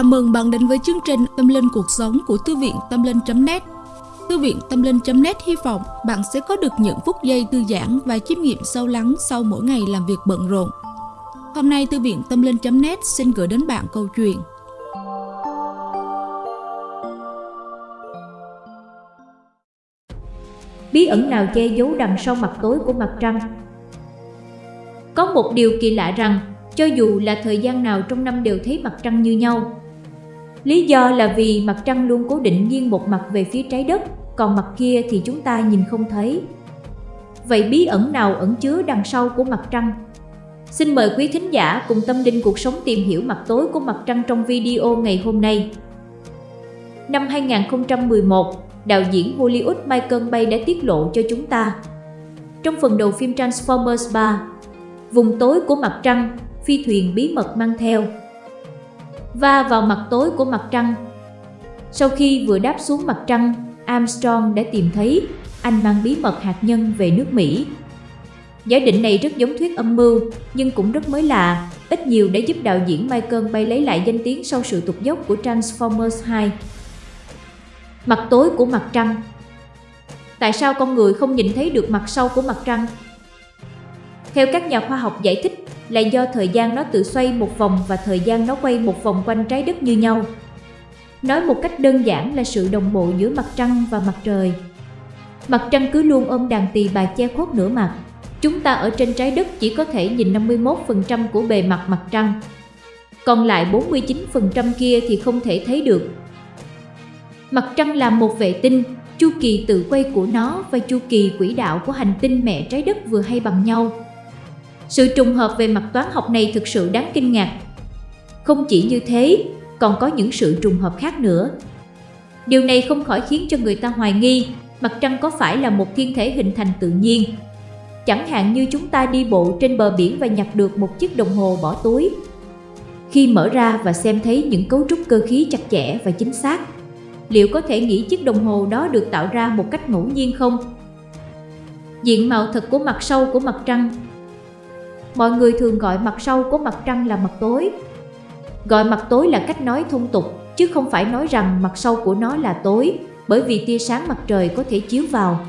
Chào mừng bạn đến với chương trình Tâm Linh Cuộc Sống của Thư viện Tâm Linh.net Thư viện Tâm Linh.net hy vọng bạn sẽ có được những phút giây thư giãn và chiêm nghiệm sâu lắng sau mỗi ngày làm việc bận rộn. Hôm nay, Thư viện Tâm Linh.net xin gửi đến bạn câu chuyện Bí ẩn nào che giấu đằng sau mặt tối của mặt trăng? Có một điều kỳ lạ rằng, cho dù là thời gian nào trong năm đều thấy mặt trăng như nhau. Lý do là vì mặt trăng luôn cố định nghiêng một mặt về phía trái đất, còn mặt kia thì chúng ta nhìn không thấy. Vậy bí ẩn nào ẩn chứa đằng sau của mặt trăng? Xin mời quý thính giả cùng tâm linh cuộc sống tìm hiểu mặt tối của mặt trăng trong video ngày hôm nay. Năm 2011, đạo diễn Hollywood Michael Bay đã tiết lộ cho chúng ta. Trong phần đầu phim Transformers 3, vùng tối của mặt trăng phi thuyền bí mật mang theo. Va vào mặt tối của mặt trăng. Sau khi vừa đáp xuống mặt trăng, Armstrong đã tìm thấy anh mang bí mật hạt nhân về nước Mỹ. Giả định này rất giống thuyết âm mưu, nhưng cũng rất mới lạ, ít nhiều đã giúp đạo diễn Michael Bay lấy lại danh tiếng sau sự tụt dốc của Transformers 2. Mặt tối của mặt trăng Tại sao con người không nhìn thấy được mặt sau của mặt trăng? Theo các nhà khoa học giải thích, là do thời gian nó tự xoay một vòng và thời gian nó quay một vòng quanh trái đất như nhau. Nói một cách đơn giản là sự đồng bộ giữa mặt trăng và mặt trời. Mặt trăng cứ luôn ôm đàn tỳ bà che khuất nửa mặt. Chúng ta ở trên trái đất chỉ có thể nhìn 51% của bề mặt mặt trăng. Còn lại 49% kia thì không thể thấy được. Mặt trăng là một vệ tinh, chu kỳ tự quay của nó và chu kỳ quỹ đạo của hành tinh mẹ trái đất vừa hay bằng nhau. Sự trùng hợp về mặt toán học này thực sự đáng kinh ngạc. Không chỉ như thế, còn có những sự trùng hợp khác nữa. Điều này không khỏi khiến cho người ta hoài nghi mặt trăng có phải là một thiên thể hình thành tự nhiên. Chẳng hạn như chúng ta đi bộ trên bờ biển và nhặt được một chiếc đồng hồ bỏ túi. Khi mở ra và xem thấy những cấu trúc cơ khí chặt chẽ và chính xác, liệu có thể nghĩ chiếc đồng hồ đó được tạo ra một cách ngẫu nhiên không? Diện mạo thật của mặt sau của mặt trăng Mọi người thường gọi mặt sau của mặt trăng là mặt tối. Gọi mặt tối là cách nói thông tục, chứ không phải nói rằng mặt sau của nó là tối, bởi vì tia sáng mặt trời có thể chiếu vào.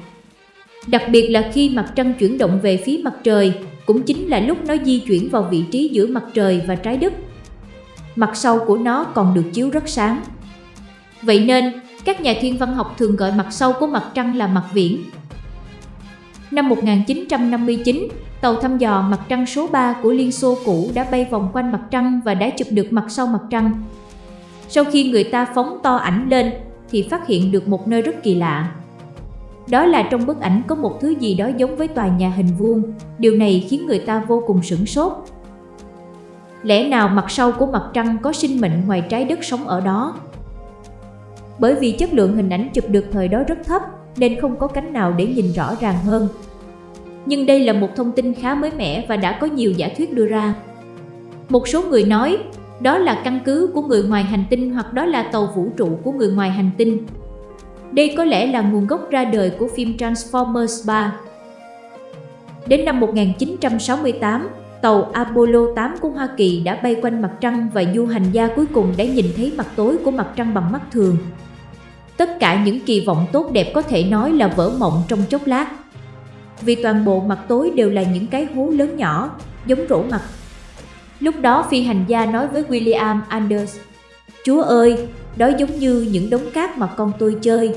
Đặc biệt là khi mặt trăng chuyển động về phía mặt trời, cũng chính là lúc nó di chuyển vào vị trí giữa mặt trời và trái đất. Mặt sau của nó còn được chiếu rất sáng. Vậy nên, các nhà thiên văn học thường gọi mặt sau của mặt trăng là mặt viễn. Năm 1959, tàu thăm dò mặt trăng số 3 của Liên Xô cũ đã bay vòng quanh mặt trăng và đã chụp được mặt sau mặt trăng. Sau khi người ta phóng to ảnh lên thì phát hiện được một nơi rất kỳ lạ. Đó là trong bức ảnh có một thứ gì đó giống với tòa nhà hình vuông, điều này khiến người ta vô cùng sửng sốt. Lẽ nào mặt sau của mặt trăng có sinh mệnh ngoài trái đất sống ở đó? Bởi vì chất lượng hình ảnh chụp được thời đó rất thấp nên không có cánh nào để nhìn rõ ràng hơn. Nhưng đây là một thông tin khá mới mẻ và đã có nhiều giả thuyết đưa ra. Một số người nói đó là căn cứ của người ngoài hành tinh hoặc đó là tàu vũ trụ của người ngoài hành tinh. Đây có lẽ là nguồn gốc ra đời của phim Transformers 3. Đến năm 1968, tàu Apollo 8 của Hoa Kỳ đã bay quanh mặt trăng và du hành gia cuối cùng đã nhìn thấy mặt tối của mặt trăng bằng mắt thường. Tất cả những kỳ vọng tốt đẹp có thể nói là vỡ mộng trong chốc lát vì toàn bộ mặt tối đều là những cái hố lớn nhỏ, giống rổ mặt. Lúc đó phi hành gia nói với William Anders, Chúa ơi, đó giống như những đống cát mà con tôi chơi.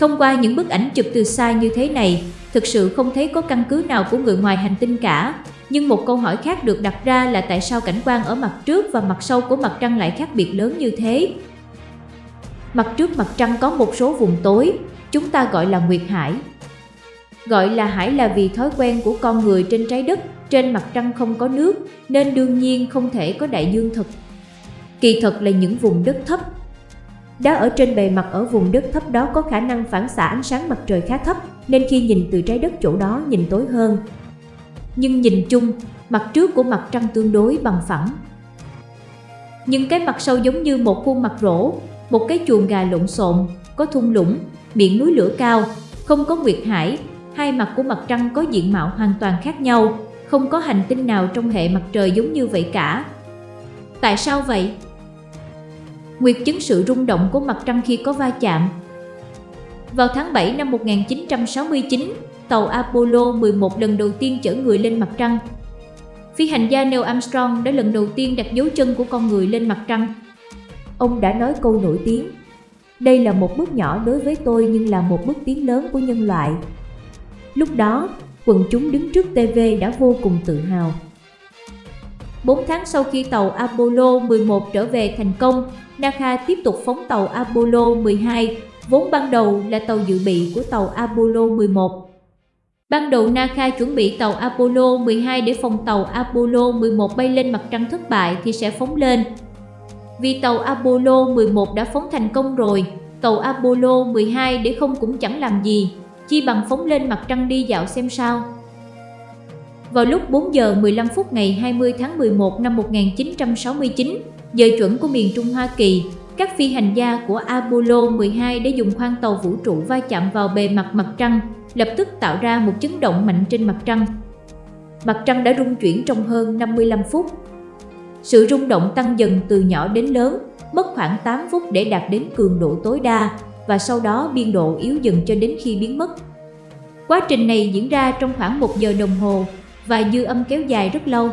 Thông qua những bức ảnh chụp từ xa như thế này, thực sự không thấy có căn cứ nào của người ngoài hành tinh cả. Nhưng một câu hỏi khác được đặt ra là tại sao cảnh quan ở mặt trước và mặt sau của mặt trăng lại khác biệt lớn như thế? Mặt trước mặt trăng có một số vùng tối, chúng ta gọi là nguyệt hải, Gọi là hải là vì thói quen của con người trên trái đất, trên mặt trăng không có nước, nên đương nhiên không thể có đại dương thực. Kỳ thật là những vùng đất thấp. Đá ở trên bề mặt ở vùng đất thấp đó có khả năng phản xạ ánh sáng mặt trời khá thấp, nên khi nhìn từ trái đất chỗ đó nhìn tối hơn. Nhưng nhìn chung, mặt trước của mặt trăng tương đối bằng phẳng. nhưng cái mặt sau giống như một khuôn mặt rỗ, một cái chuồng gà lộn xộn, có thung lũng, miệng núi lửa cao, không có nguyệt hải, hai mặt của mặt trăng có diện mạo hoàn toàn khác nhau, không có hành tinh nào trong hệ mặt trời giống như vậy cả. Tại sao vậy? nguyệt chứng sự rung động của mặt trăng khi có va chạm. Vào tháng 7 năm 1969, tàu Apollo 11 lần đầu tiên chở người lên mặt trăng. Phi hành gia Neil Armstrong đã lần đầu tiên đặt dấu chân của con người lên mặt trăng. Ông đã nói câu nổi tiếng, đây là một bước nhỏ đối với tôi nhưng là một bước tiến lớn của nhân loại. Lúc đó, quần chúng đứng trước TV đã vô cùng tự hào. 4 tháng sau khi tàu Apollo 11 trở về thành công, NASA tiếp tục phóng tàu Apollo 12, vốn ban đầu là tàu dự bị của tàu Apollo 11. Ban đầu NASA chuẩn bị tàu Apollo 12 để phòng tàu Apollo 11 bay lên mặt trăng thất bại thì sẽ phóng lên. Vì tàu Apollo 11 đã phóng thành công rồi, tàu Apollo 12 để không cũng chẳng làm gì, chi bằng phóng lên mặt trăng đi dạo xem sao. Vào lúc 4 giờ 15 phút ngày 20 tháng 11 năm 1969, giờ chuẩn của miền Trung Hoa Kỳ, các phi hành gia của Apollo 12 đã dùng khoang tàu vũ trụ va chạm vào bề mặt mặt trăng, lập tức tạo ra một chấn động mạnh trên mặt trăng. Mặt trăng đã rung chuyển trong hơn 55 phút. Sự rung động tăng dần từ nhỏ đến lớn, mất khoảng 8 phút để đạt đến cường độ tối đa và sau đó biên độ yếu dần cho đến khi biến mất. Quá trình này diễn ra trong khoảng 1 giờ đồng hồ và dư âm kéo dài rất lâu.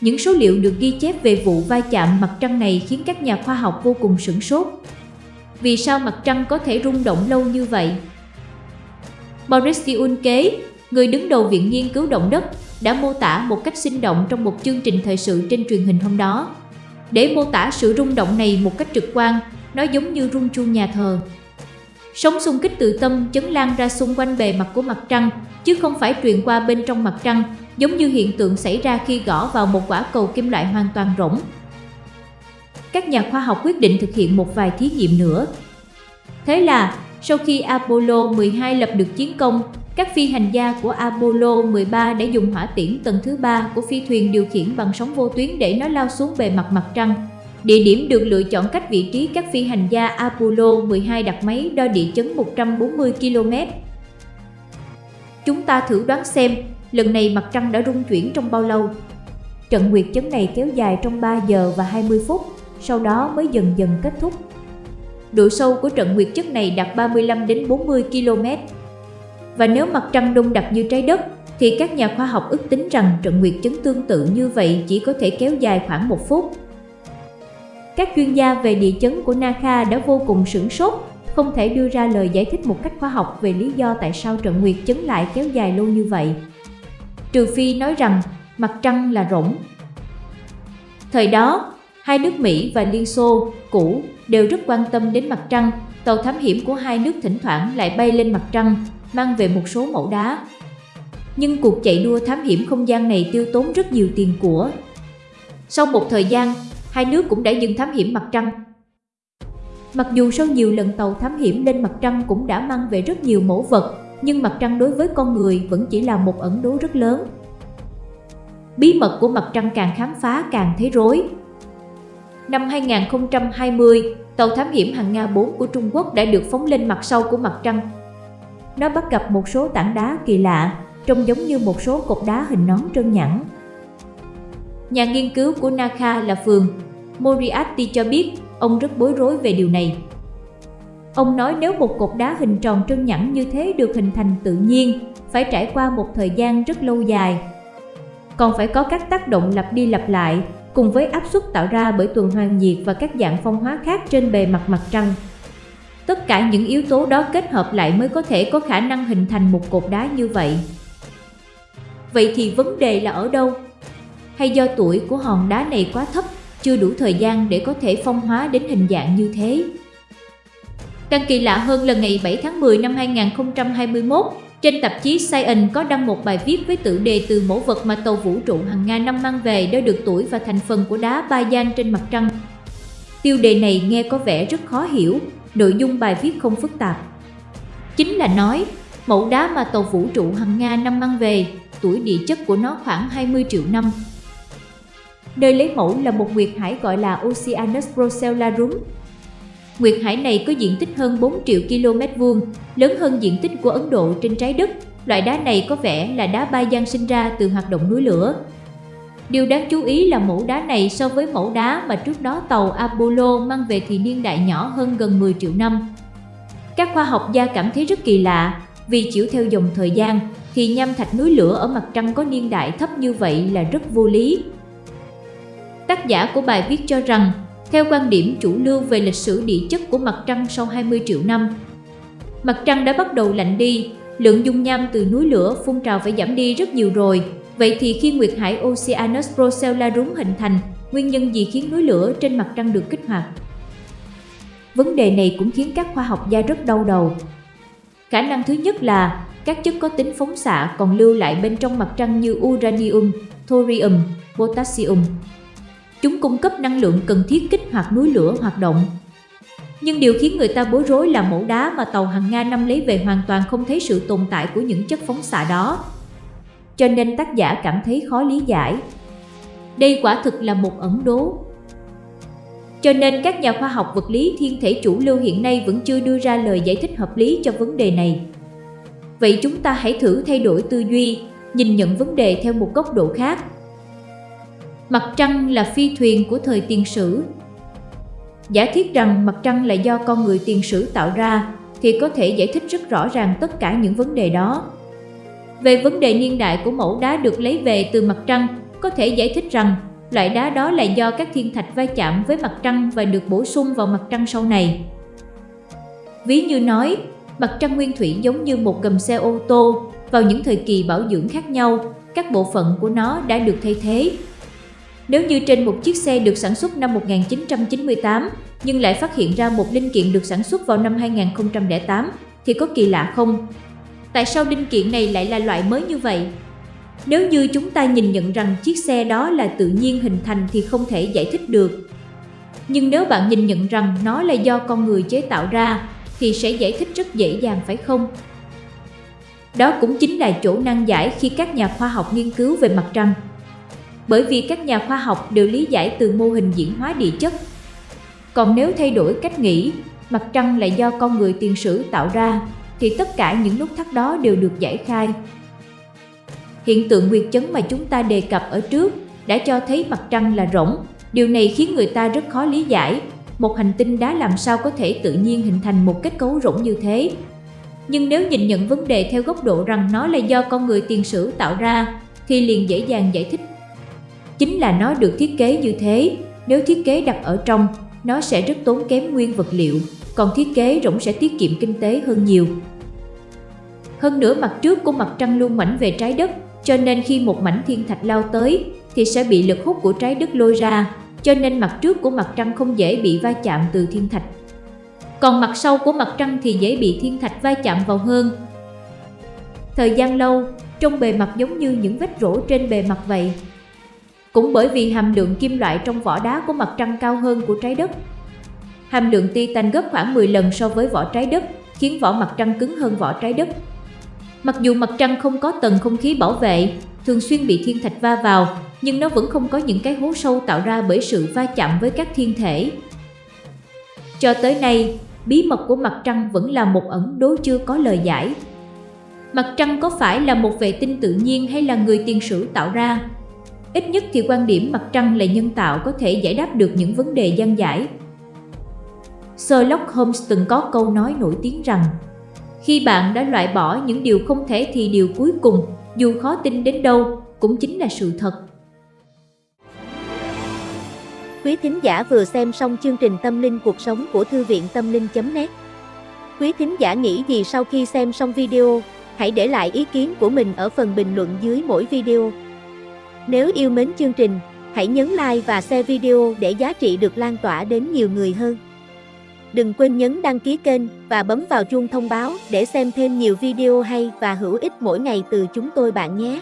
Những số liệu được ghi chép về vụ va chạm mặt trăng này khiến các nhà khoa học vô cùng sửng sốt. Vì sao mặt trăng có thể rung động lâu như vậy? Boris Diunke, người đứng đầu Viện Nghiên cứu Động đất, đã mô tả một cách sinh động trong một chương trình thời sự trên truyền hình hôm đó. Để mô tả sự rung động này một cách trực quan, nó giống như rung chuông nhà thờ. Sóng xung kích từ tâm chấn lan ra xung quanh bề mặt của mặt trăng, chứ không phải truyền qua bên trong mặt trăng, giống như hiện tượng xảy ra khi gõ vào một quả cầu kim loại hoàn toàn rỗng. Các nhà khoa học quyết định thực hiện một vài thí nghiệm nữa. Thế là, sau khi Apollo 12 lập được chiến công, các phi hành gia của Apollo 13 đã dùng hỏa tiễn tầng thứ ba của phi thuyền điều khiển bằng sóng vô tuyến để nó lao xuống bề mặt mặt trăng. Địa điểm được lựa chọn cách vị trí các phi hành gia Apollo 12 đặt máy đo địa chấn 140 km. Chúng ta thử đoán xem, lần này mặt trăng đã rung chuyển trong bao lâu? Trận nguyệt chấn này kéo dài trong 3 giờ và 20 phút, sau đó mới dần dần kết thúc. Độ sâu của trận nguyệt chất này đạt 35 đến 40 km. Và nếu mặt trăng đông đặc như trái đất, thì các nhà khoa học ước tính rằng trận nguyệt chứng tương tự như vậy chỉ có thể kéo dài khoảng một phút. Các chuyên gia về địa chấn của NASA đã vô cùng sửng sốt, không thể đưa ra lời giải thích một cách khoa học về lý do tại sao trận nguyệt chấn lại kéo dài lâu như vậy. Trừ phi nói rằng mặt trăng là rỗng. Thời đó, hai nước Mỹ và Liên Xô, cũ, đều rất quan tâm đến mặt trăng, tàu thám hiểm của hai nước thỉnh thoảng lại bay lên mặt trăng, mang về một số mẫu đá. Nhưng cuộc chạy đua thám hiểm không gian này tiêu tốn rất nhiều tiền của. Sau một thời gian, hai nước cũng đã dừng thám hiểm mặt trăng. Mặc dù sau nhiều lần tàu thám hiểm lên mặt trăng cũng đã mang về rất nhiều mẫu vật, nhưng mặt trăng đối với con người vẫn chỉ là một ẩn đố rất lớn. Bí mật của mặt trăng càng khám phá càng thấy rối. Năm 2020, tàu thám hiểm hàng Nga 4 của Trung Quốc đã được phóng lên mặt sau của mặt trăng. Nó bắt gặp một số tảng đá kỳ lạ, trông giống như một số cột đá hình nón trơn nhẵn. Nhà nghiên cứu của Naka là Phường Moriarty cho biết ông rất bối rối về điều này. Ông nói nếu một cột đá hình tròn trơn nhẵn như thế được hình thành tự nhiên, phải trải qua một thời gian rất lâu dài. Còn phải có các tác động lặp đi lặp lại, cùng với áp suất tạo ra bởi tuần hoàn nhiệt và các dạng phong hóa khác trên bề mặt mặt trăng. Tất cả những yếu tố đó kết hợp lại mới có thể có khả năng hình thành một cột đá như vậy. Vậy thì vấn đề là ở đâu? Hay do tuổi của hòn đá này quá thấp, chưa đủ thời gian để có thể phong hóa đến hình dạng như thế? Càng kỳ lạ hơn là ngày 7 tháng 10 năm 2021, trên tạp chí Science có đăng một bài viết với tựa đề từ mẫu vật mà tàu vũ trụ hàng ngàn năm mang về đã được tuổi và thành phần của đá ba gian trên mặt trăng. Tiêu đề này nghe có vẻ rất khó hiểu, nội dung bài viết không phức tạp. Chính là nói, mẫu đá mà tàu vũ trụ hằng nga năm mang về, tuổi địa chất của nó khoảng 20 triệu năm. Nơi lấy mẫu là một nguyệt hải gọi là Oceanus Procellarum, Nguyệt hải này có diện tích hơn 4 triệu km vuông, lớn hơn diện tích của Ấn Độ trên trái đất. Loại đá này có vẻ là đá ba gian sinh ra từ hoạt động núi lửa. Điều đáng chú ý là mẫu đá này so với mẫu đá mà trước đó tàu Apollo mang về thì niên đại nhỏ hơn gần 10 triệu năm. Các khoa học gia cảm thấy rất kỳ lạ, vì chiếu theo dòng thời gian thì nham thạch núi lửa ở mặt trăng có niên đại thấp như vậy là rất vô lý. Tác giả của bài viết cho rằng, theo quan điểm chủ lưu về lịch sử địa chất của mặt trăng sau 20 triệu năm, mặt trăng đã bắt đầu lạnh đi, lượng dung nham từ núi lửa phun trào phải giảm đi rất nhiều rồi. Vậy thì khi Nguyệt Hải Oceanus Procella rúng hình thành, nguyên nhân gì khiến núi lửa trên mặt trăng được kích hoạt? Vấn đề này cũng khiến các khoa học gia rất đau đầu. Khả năng thứ nhất là các chất có tính phóng xạ còn lưu lại bên trong mặt trăng như uranium, thorium, potassium. Chúng cung cấp năng lượng cần thiết kích hoạt núi lửa hoạt động. Nhưng điều khiến người ta bối rối là mẫu đá mà tàu hàng Nga năm lấy về hoàn toàn không thấy sự tồn tại của những chất phóng xạ đó. Cho nên tác giả cảm thấy khó lý giải. Đây quả thực là một ẩn đố. Cho nên các nhà khoa học vật lý thiên thể chủ lưu hiện nay vẫn chưa đưa ra lời giải thích hợp lý cho vấn đề này. Vậy chúng ta hãy thử thay đổi tư duy, nhìn nhận vấn đề theo một góc độ khác. Mặt trăng là phi thuyền của thời tiền sử. Giả thiết rằng mặt trăng là do con người tiền sử tạo ra thì có thể giải thích rất rõ ràng tất cả những vấn đề đó. Về vấn đề niên đại của mẫu đá được lấy về từ mặt trăng, có thể giải thích rằng loại đá đó là do các thiên thạch va chạm với mặt trăng và được bổ sung vào mặt trăng sau này. Ví như nói, mặt trăng nguyên thủy giống như một gầm xe ô tô, vào những thời kỳ bảo dưỡng khác nhau, các bộ phận của nó đã được thay thế. Nếu như trên một chiếc xe được sản xuất năm 1998, nhưng lại phát hiện ra một linh kiện được sản xuất vào năm 2008, thì có kỳ lạ không? Tại sao linh kiện này lại là loại mới như vậy? Nếu như chúng ta nhìn nhận rằng chiếc xe đó là tự nhiên hình thành thì không thể giải thích được. Nhưng nếu bạn nhìn nhận rằng nó là do con người chế tạo ra thì sẽ giải thích rất dễ dàng phải không? Đó cũng chính là chỗ nan giải khi các nhà khoa học nghiên cứu về mặt trăng. Bởi vì các nhà khoa học đều lý giải từ mô hình diễn hóa địa chất. Còn nếu thay đổi cách nghĩ, mặt trăng là do con người tiền sử tạo ra, thì tất cả những nút thắt đó đều được giải khai. Hiện tượng nguyệt chấn mà chúng ta đề cập ở trước đã cho thấy mặt trăng là rỗng. Điều này khiến người ta rất khó lý giải. Một hành tinh đá làm sao có thể tự nhiên hình thành một kết cấu rỗng như thế? Nhưng nếu nhìn nhận vấn đề theo góc độ rằng nó là do con người tiền sử tạo ra, thì liền dễ dàng giải thích. Chính là nó được thiết kế như thế, nếu thiết kế đặt ở trong, nó sẽ rất tốn kém nguyên vật liệu, còn thiết kế rỗng sẽ tiết kiệm kinh tế hơn nhiều. Hơn nữa mặt trước của mặt trăng luôn mảnh về trái đất, cho nên khi một mảnh thiên thạch lao tới thì sẽ bị lực hút của trái đất lôi ra, cho nên mặt trước của mặt trăng không dễ bị va chạm từ thiên thạch. Còn mặt sau của mặt trăng thì dễ bị thiên thạch va chạm vào hơn. Thời gian lâu, trong bề mặt giống như những vết rỗ trên bề mặt vậy. Cũng bởi vì hàm lượng kim loại trong vỏ đá của mặt trăng cao hơn của trái đất. Hàm lượng titan gấp khoảng 10 lần so với vỏ trái đất, khiến vỏ mặt trăng cứng hơn vỏ trái đất. Mặc dù mặt trăng không có tầng không khí bảo vệ, thường xuyên bị thiên thạch va vào, nhưng nó vẫn không có những cái hố sâu tạo ra bởi sự va chạm với các thiên thể. Cho tới nay, bí mật của mặt trăng vẫn là một ẩn đố chưa có lời giải. Mặt trăng có phải là một vệ tinh tự nhiên hay là người tiền sử tạo ra? Ít nhất thì quan điểm mặt trăng là nhân tạo có thể giải đáp được những vấn đề gian giải. Sherlock Holmes từng có câu nói nổi tiếng rằng khi bạn đã loại bỏ những điều không thể thì điều cuối cùng, dù khó tin đến đâu, cũng chính là sự thật. Quý thính giả vừa xem xong chương trình Tâm linh cuộc sống của Thư viện Tâm linh.net Quý thính giả nghĩ gì sau khi xem xong video, hãy để lại ý kiến của mình ở phần bình luận dưới mỗi video. Nếu yêu mến chương trình, hãy nhấn like và share video để giá trị được lan tỏa đến nhiều người hơn. Đừng quên nhấn đăng ký kênh và bấm vào chuông thông báo để xem thêm nhiều video hay và hữu ích mỗi ngày từ chúng tôi bạn nhé.